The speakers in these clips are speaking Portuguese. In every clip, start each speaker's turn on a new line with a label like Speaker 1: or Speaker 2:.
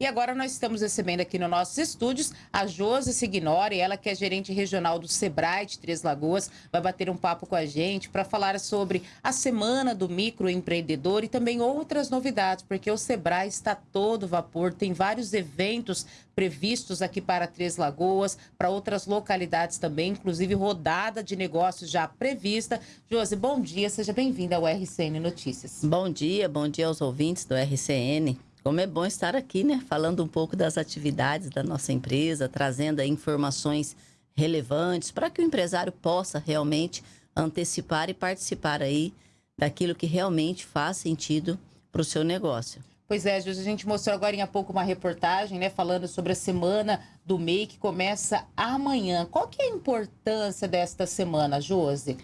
Speaker 1: E agora nós estamos recebendo aqui nos nossos estúdios a Josi Signori, ela que é gerente regional do Sebrae de Três Lagoas, vai bater um papo com a gente para falar sobre a semana do microempreendedor e também outras novidades, porque o Sebrae está todo vapor, tem vários eventos previstos aqui para Três Lagoas, para outras localidades também, inclusive rodada de negócios já prevista. Josi, bom dia, seja bem-vinda ao RCN Notícias.
Speaker 2: Bom dia, bom dia aos ouvintes do RCN. Como é bom estar aqui, né? Falando um pouco das atividades da nossa empresa, trazendo informações relevantes para que o empresário possa realmente antecipar e participar aí daquilo que realmente faz sentido para o seu negócio.
Speaker 1: Pois é, a gente mostrou agora há pouco uma reportagem, né, falando sobre a semana do MEI que começa amanhã. Qual que é a importância desta semana, Josi?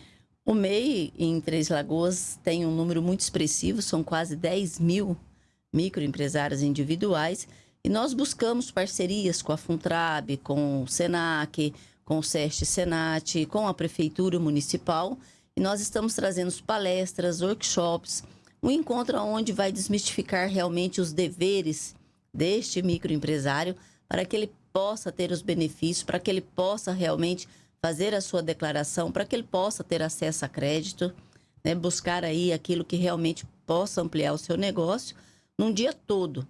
Speaker 2: O MEI em Três Lagoas tem um número muito expressivo, são quase 10 mil microempresários individuais e nós buscamos parcerias com a Funtrab, com o Senac, com o SEST Senat, com a Prefeitura Municipal e nós estamos trazendo palestras, workshops, um encontro onde vai desmistificar realmente os deveres deste microempresário para que ele possa ter os benefícios, para que ele possa realmente fazer a sua declaração, para que ele possa ter acesso a crédito, né? buscar aí aquilo que realmente possa ampliar o seu negócio num dia todo.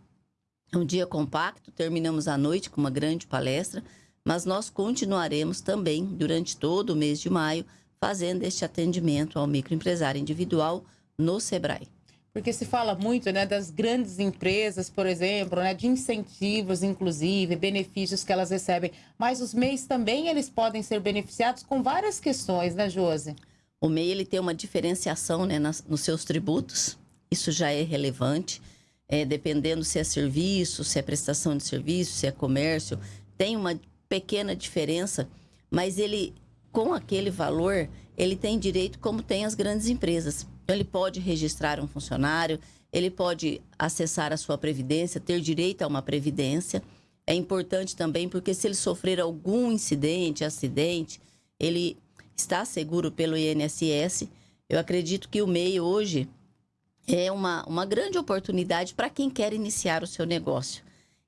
Speaker 2: Um dia compacto, terminamos a noite com uma grande palestra, mas nós continuaremos também durante todo o mês de maio fazendo este atendimento ao microempresário individual no Sebrae.
Speaker 1: Porque se fala muito né, das grandes empresas, por exemplo, né, de incentivos, inclusive, benefícios que elas recebem. Mas os MEIs também eles podem ser beneficiados com várias questões, né, Josi?
Speaker 2: O MEI ele tem uma diferenciação né, nas, nos seus tributos. Isso já é relevante. É, dependendo se é serviço, se é prestação de serviço, se é comércio, tem uma pequena diferença, mas ele, com aquele valor, ele tem direito como tem as grandes empresas. Então, ele pode registrar um funcionário, ele pode acessar a sua previdência, ter direito a uma previdência. É importante também porque se ele sofrer algum incidente, acidente, ele está seguro pelo INSS. Eu acredito que o MEI hoje é uma, uma grande oportunidade para quem quer iniciar o seu negócio.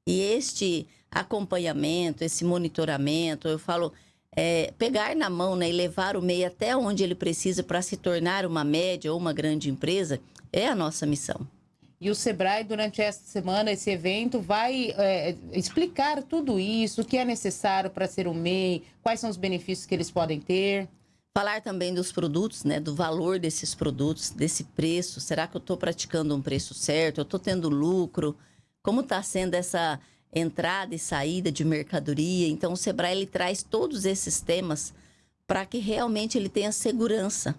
Speaker 2: E este acompanhamento, esse monitoramento, eu falo, é, pegar na mão né, e levar o MEI até onde ele precisa para se tornar uma média ou uma grande empresa é a nossa missão.
Speaker 1: E o Sebrae, durante esta semana, esse evento, vai é, explicar tudo isso, o que é necessário para ser um MEI, quais são os benefícios que eles podem ter.
Speaker 2: Falar também dos produtos, né? Do valor desses produtos, desse preço. Será que eu estou praticando um preço certo? Eu estou tendo lucro? Como está sendo essa entrada e saída de mercadoria. Então, o Sebrae ele traz todos esses temas para que realmente ele tenha segurança,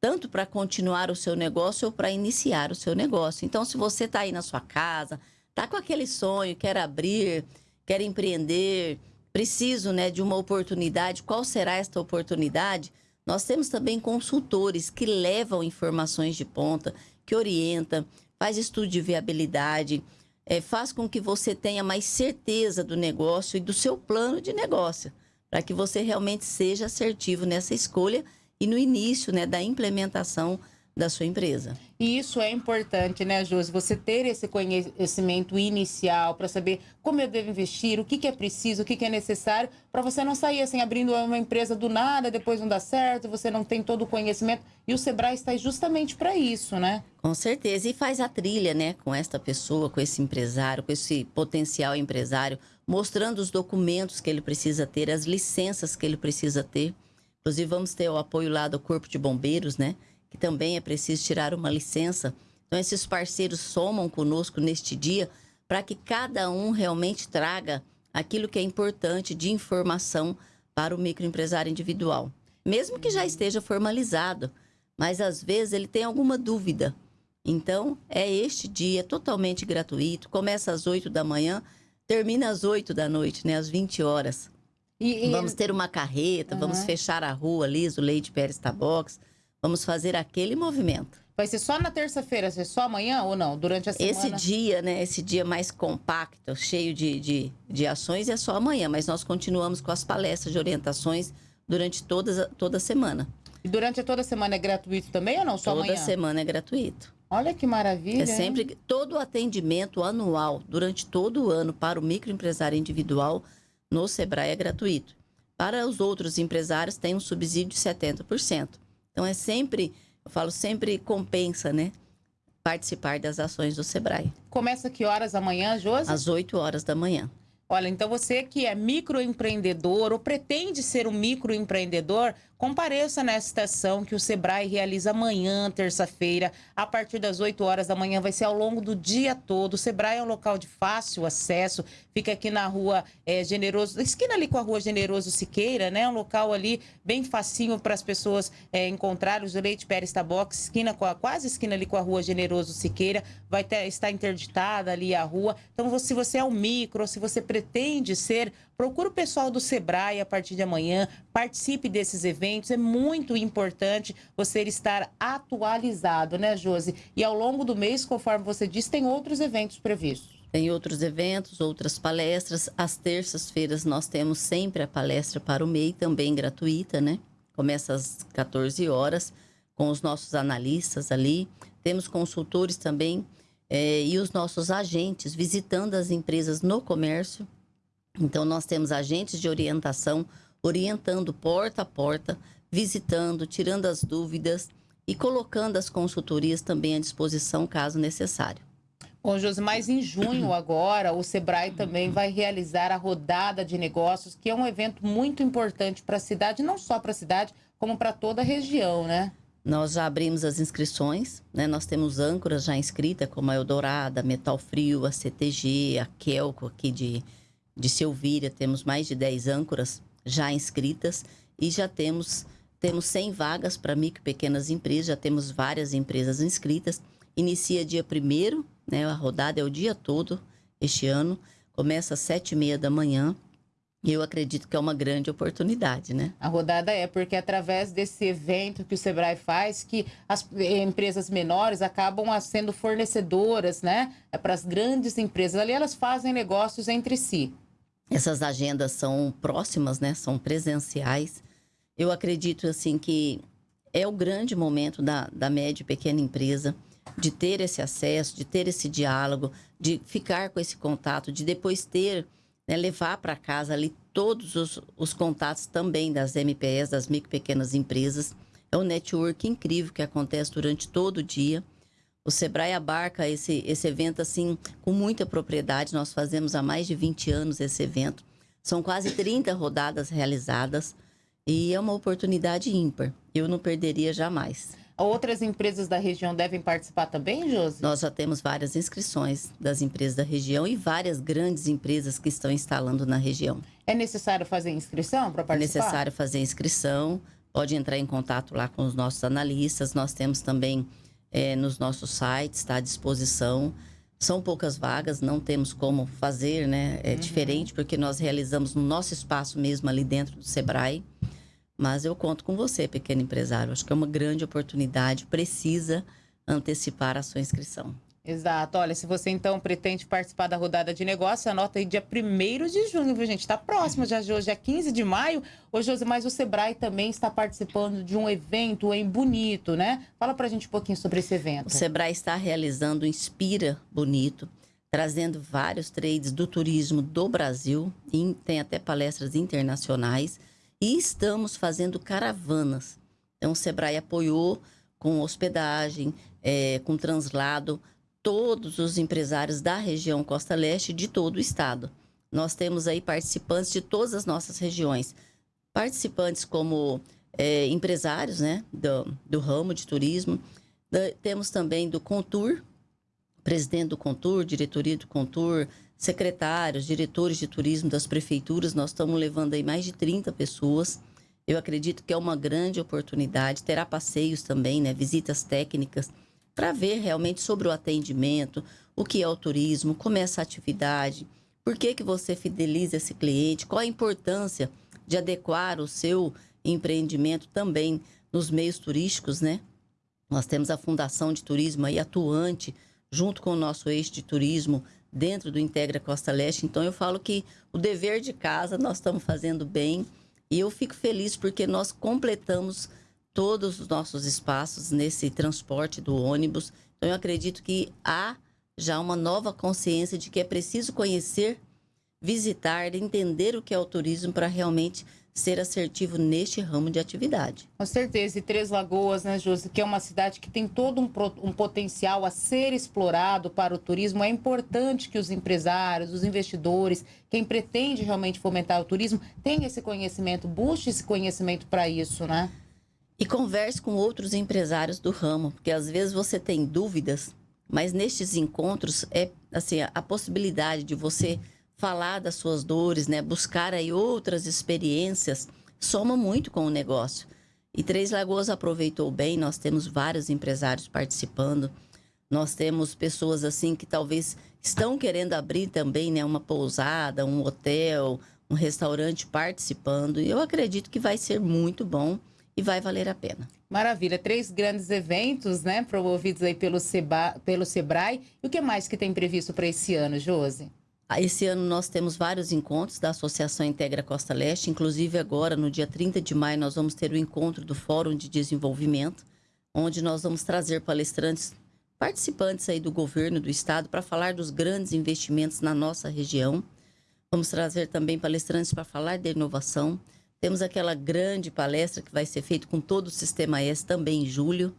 Speaker 2: tanto para continuar o seu negócio ou para iniciar o seu negócio. Então, se você está aí na sua casa, está com aquele sonho, quer abrir, quer empreender, preciso né, de uma oportunidade, qual será esta oportunidade? Nós temos também consultores que levam informações de ponta, que orientam, faz estudo de viabilidade, é, faz com que você tenha mais certeza do negócio e do seu plano de negócio, para que você realmente seja assertivo nessa escolha e no início né, da implementação da sua empresa.
Speaker 1: E isso é importante, né, Josi? Você ter esse conhecimento inicial para saber como eu devo investir, o que, que é preciso, o que, que é necessário, para você não sair assim abrindo uma empresa do nada, depois não dá certo, você não tem todo o conhecimento. E o Sebrae está justamente para isso, né?
Speaker 2: Com certeza. E faz a trilha, né, com esta pessoa, com esse empresário, com esse potencial empresário, mostrando os documentos que ele precisa ter, as licenças que ele precisa ter. Inclusive, vamos ter o apoio lá do Corpo de Bombeiros, né? Que também é preciso tirar uma licença. Então, esses parceiros somam conosco neste dia para que cada um realmente traga aquilo que é importante de informação para o microempresário individual. Mesmo que já esteja formalizado, mas às vezes ele tem alguma dúvida. Então, é este dia totalmente gratuito, começa às 8 da manhã, termina às 8 da noite, né, às 20 horas. E, e... Vamos ter uma carreta, uhum. vamos fechar a rua ali, o Leite Pérez Tabox, Vamos fazer aquele movimento.
Speaker 1: Vai ser só na terça-feira, ser só amanhã ou não? Durante a semana?
Speaker 2: Esse dia, né? Esse dia mais compacto, cheio de, de, de ações, é só amanhã. Mas nós continuamos com as palestras de orientações durante todas, toda a semana.
Speaker 1: E durante toda a semana é gratoito também ou não? Só
Speaker 2: toda
Speaker 1: amanhã?
Speaker 2: Toda semana é gratuito.
Speaker 1: Olha que maravilha.
Speaker 2: É sempre hein? todo o atendimento anual, durante todo o ano, para o microempresário individual no Sebrae é gratuito. Para os outros empresários, tem um subsídio de 70%. Então, é sempre, eu falo, sempre compensa, né? Participar das ações do Sebrae.
Speaker 1: Começa que horas amanhã, Josi?
Speaker 2: Às 8 horas da manhã.
Speaker 1: Olha, então você que é microempreendedor ou pretende ser um microempreendedor, Compareça nesta ação que o Sebrae realiza amanhã, terça-feira, a partir das 8 horas da manhã, vai ser ao longo do dia todo. O Sebrae é um local de fácil acesso, fica aqui na rua é, Generoso, esquina ali com a rua Generoso Siqueira, né? Um local ali bem facinho para as pessoas é, encontrarem. O Leite Pérez Tabox, esquina com a, quase esquina ali com a rua Generoso Siqueira, vai ter, estar interditada ali a rua. Então, se você é um micro, se você pretende ser Procure o pessoal do Sebrae a partir de amanhã, participe desses eventos. É muito importante você estar atualizado, né, Josi? E ao longo do mês, conforme você disse, tem outros eventos previstos.
Speaker 2: Tem outros eventos, outras palestras. Às terças-feiras nós temos sempre a palestra para o MEI, também gratuita, né? Começa às 14 horas, com os nossos analistas ali. Temos consultores também é, e os nossos agentes visitando as empresas no comércio então, nós temos agentes de orientação orientando porta a porta, visitando, tirando as dúvidas e colocando as consultorias também à disposição, caso necessário.
Speaker 1: Bom, Josi, mas em junho agora, o Sebrae também vai realizar a rodada de negócios, que é um evento muito importante para a cidade, não só para a cidade, como para toda a região, né?
Speaker 2: Nós já abrimos as inscrições, né? Nós temos âncoras já inscritas, como a Eldorada, Metal Frio, a CTG, a Kelco aqui de, de Silvíria, temos mais de 10 âncoras já inscritas e já temos, temos 100 vagas para micro e pequenas empresas, já temos várias empresas inscritas. Inicia dia 1 né? A rodada é o dia todo este ano, começa às 7h30 da manhã. E eu acredito que é uma grande oportunidade, né?
Speaker 1: A rodada é porque é através desse evento que o Sebrae faz que as empresas menores acabam sendo fornecedoras, né? É para as grandes empresas. Ali elas fazem negócios entre si.
Speaker 2: Essas agendas são próximas, né? São presenciais. Eu acredito, assim, que é o grande momento da, da média e pequena empresa de ter esse acesso, de ter esse diálogo, de ficar com esse contato, de depois ter, né, levar para casa ali todos os, os contatos também das MPS, das micro e pequenas empresas. É um network incrível que acontece durante todo o dia. O Sebrae abarca esse, esse evento assim com muita propriedade. Nós fazemos há mais de 20 anos esse evento. São quase 30 rodadas realizadas e é uma oportunidade ímpar. Eu não perderia jamais.
Speaker 1: Outras empresas da região devem participar também, Josi?
Speaker 2: Nós já temos várias inscrições das empresas da região e várias grandes empresas que estão instalando na região.
Speaker 1: É necessário fazer inscrição para participar?
Speaker 2: É necessário fazer inscrição. Pode entrar em contato lá com os nossos analistas. Nós temos também é, nos nossos sites, está à disposição. São poucas vagas, não temos como fazer, né? É uhum. diferente porque nós realizamos no nosso espaço mesmo ali dentro do Sebrae. Mas eu conto com você, pequeno empresário. Acho que é uma grande oportunidade, precisa antecipar a sua inscrição.
Speaker 1: Exato. Olha, se você então pretende participar da rodada de negócio, anota aí dia 1 de junho, viu, gente? Está próximo já de hoje, é 15 de maio. Ô, Josi, mas o Sebrae também está participando de um evento em Bonito, né? Fala pra gente um pouquinho sobre esse evento.
Speaker 2: O Sebrae está realizando o Inspira Bonito, trazendo vários trades do turismo do Brasil, e tem até palestras internacionais, e estamos fazendo caravanas. Então, o Sebrae apoiou com hospedagem, é, com translado, todos os empresários da região Costa Leste de todo o estado. Nós temos aí participantes de todas as nossas regiões. Participantes como é, empresários né, do, do ramo de turismo. Da, temos também do Contur, presidente do Contur, diretoria do Contur, secretários, diretores de turismo das prefeituras. Nós estamos levando aí mais de 30 pessoas. Eu acredito que é uma grande oportunidade. Terá passeios também, né, visitas técnicas para ver realmente sobre o atendimento, o que é o turismo, como é essa atividade, por que, que você fideliza esse cliente, qual a importância de adequar o seu empreendimento também nos meios turísticos, né? Nós temos a Fundação de Turismo aí atuante, junto com o nosso eixo de turismo dentro do Integra Costa Leste. Então, eu falo que o dever de casa nós estamos fazendo bem e eu fico feliz porque nós completamos todos os nossos espaços nesse transporte do ônibus Então, eu acredito que há já uma nova consciência de que é preciso conhecer, visitar, entender o que é o turismo para realmente ser assertivo neste ramo de atividade.
Speaker 1: Com certeza. E Três Lagoas, né, Josi, que é uma cidade que tem todo um, um, potencial a ser explorado para o turismo. É importante que os empresários, os investidores, quem pretende realmente fomentar o turismo, tenha esse conhecimento, busque esse conhecimento para isso, né?
Speaker 2: E converse com outros empresários do ramo, porque às vezes você tem dúvidas, mas nestes encontros é assim a, a possibilidade de você falar das suas dores, né? Buscar aí outras experiências soma muito com o negócio. E Três Lagoas aproveitou bem, nós temos vários empresários participando. Nós temos pessoas assim que talvez estão querendo abrir também, né, uma pousada, um hotel, um restaurante participando. E eu acredito que vai ser muito bom e vai valer a pena.
Speaker 1: Maravilha, três grandes eventos, né, promovidos aí pelo, Seba, pelo Sebrae. E o que mais que tem previsto para esse ano, Josi?
Speaker 2: Ah, esse ano nós temos vários encontros da Associação Integra Costa Leste, inclusive agora, no dia 30 de maio, nós vamos ter o encontro do Fórum de Desenvolvimento, onde nós vamos trazer palestrantes, participantes aí do governo do estado, para falar dos grandes investimentos na nossa região. Vamos trazer também palestrantes para falar de inovação. Temos aquela grande palestra que vai ser feita com todo o Sistema S também em julho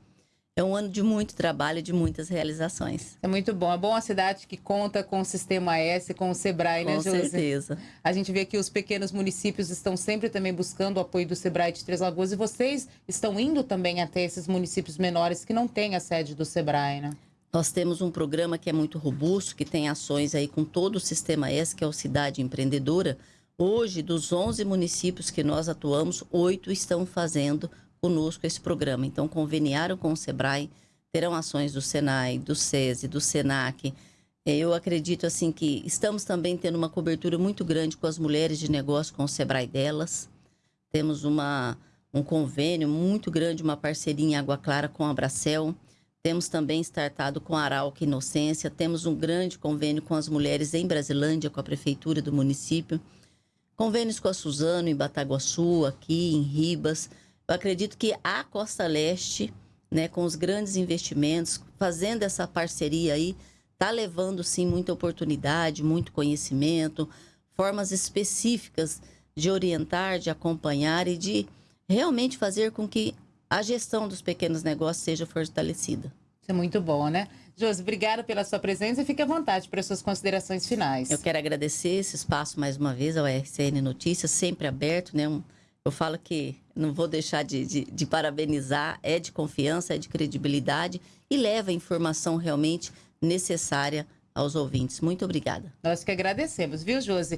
Speaker 2: é um ano de muito trabalho e de muitas realizações.
Speaker 1: É muito bom. É bom a cidade que conta com o Sistema S, com o Sebrae, né?
Speaker 2: Com certeza.
Speaker 1: A gente vê que os pequenos municípios estão sempre também buscando o apoio do Sebrae de Três Lagoas e vocês estão indo também até esses municípios menores que não têm a sede do Sebrae, né?
Speaker 2: Nós temos um programa que é muito robusto, que tem ações aí com todo o Sistema S, que é o Cidade Empreendedora. Hoje, dos 11 municípios que nós atuamos, oito estão fazendo conosco esse programa. Então, conveniaram com o SEBRAE, terão ações do SENAI, do SESI, do SENAC. É, eu acredito assim que estamos também tendo uma cobertura muito grande com as mulheres de negócio, com o SEBRAE delas. Temos uma, um convênio muito grande, uma parceria em Água Clara com a Bracel. Temos também startado com a Arauca Inocência. Temos um grande convênio com as mulheres em Brasilândia, com a prefeitura do município. Convênios com a Suzano em Bataguaçu, aqui em Ribas. Eu acredito que a Costa Leste, né, com os grandes investimentos, fazendo essa parceria aí, está levando sim muita oportunidade, muito conhecimento, formas específicas de orientar, de acompanhar e de realmente fazer com que a gestão dos pequenos negócios seja fortalecida.
Speaker 1: Isso é muito bom, né? Josi, obrigada pela sua presença e fique à vontade para as suas considerações finais.
Speaker 2: Eu quero agradecer esse espaço mais uma vez ao RCN Notícias, sempre aberto, né? Um, eu falo que não vou deixar de, de, de, parabenizar, é de confiança, é de credibilidade e leva a informação realmente necessária aos ouvintes. Muito obrigada.
Speaker 1: Nós que agradecemos, viu, Josi?